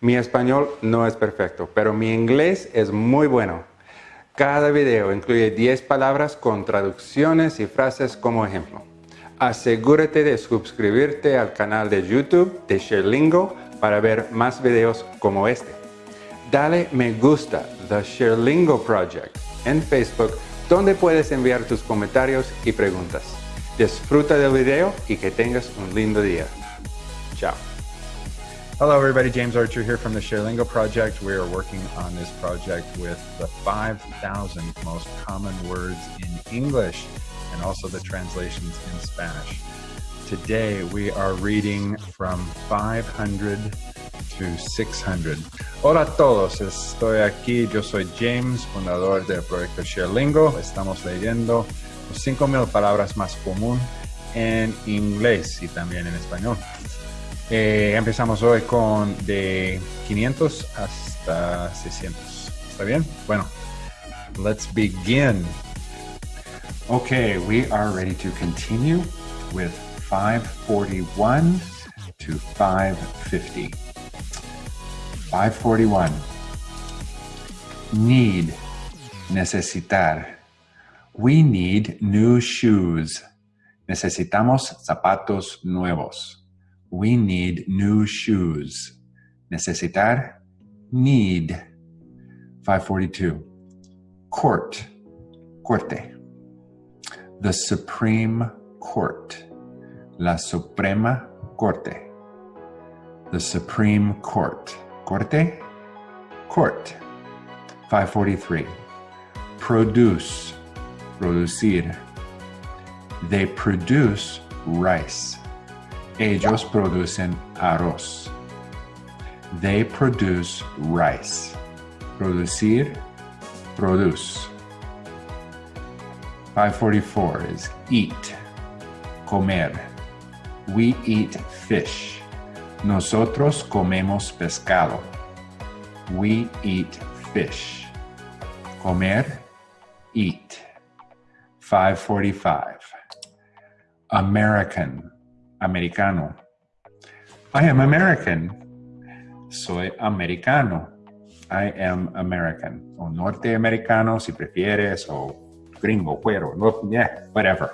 Mi español no es perfecto, pero mi inglés es muy bueno. Cada video incluye 10 palabras con traducciones y frases como ejemplo. Asegúrate de suscribirte al canal de YouTube de ShareLingo para ver más videos como este. Dale me gusta The ShareLingo Project en Facebook donde puedes enviar tus comentarios y preguntas. Disfruta del video y que tengas un lindo día. Chao. Hello everybody, James Archer here from the ShareLingo project. We are working on this project with the 5,000 most common words in English and also the translations in Spanish. Today we are reading from 500 to 600. Hola a todos, estoy aquí, yo soy James, fundador del proyecto ShareLingo. Estamos leyendo los 5.000 palabras más común en inglés y también en español. Eh, empezamos hoy con de 500 hasta 600. ¿Está bien? Bueno, let's begin. Okay, we are ready to continue with 541 to 550. 541. Need, necesitar. We need new shoes. Necesitamos zapatos nuevos. We need new shoes. Necesitar, need. 542. Court, corte. The Supreme Court. La Suprema Corte. The Supreme Court. Corte, court. 543. Produce, producir. They produce rice. Ellos producen arroz. They produce rice. Producir, produce. 544 is eat, comer. We eat fish. Nosotros comemos pescado. We eat fish. Comer, eat. 545. American, americano. I am American. Soy americano. I am American. O norteamericano si prefieres, o gringo, cuero, no, yeah, whatever.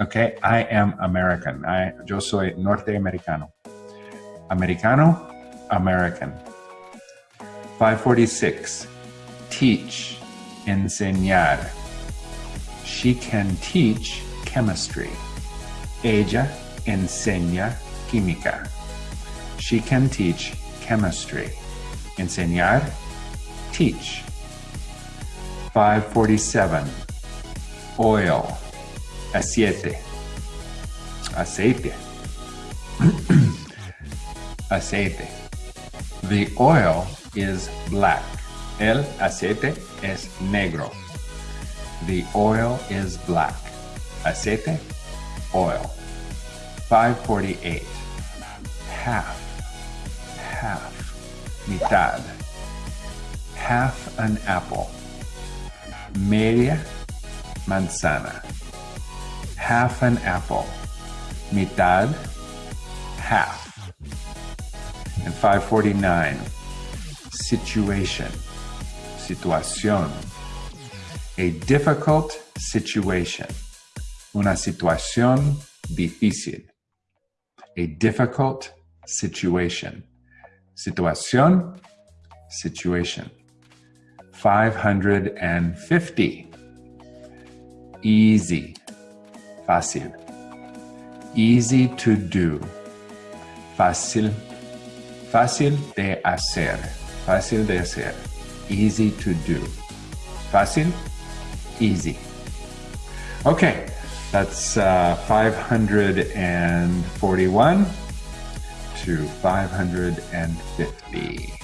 Okay, I am American. I, yo soy norteamericano. Americano, American. 546. Teach, enseñar. She can teach chemistry. Ella enseña química. She can teach chemistry. Enseñar, teach. 547. Oil, aceite. Aceite. aceite. The oil is black. El aceite es negro. The oil is black. Aceite, oil. 548. Half. Half. Mitad. Half an apple. Media manzana. Half an apple. Mitad. Half. And 549. Situation. Situación. A difficult situation. Una situación difícil. A difficult situation. Situación, situation. 550. Easy, fácil. Easy to do. Fácil, fácil de hacer. Fácil de hacer. Easy to do. Fácil, easy. Okay, that's uh, 541 to 550.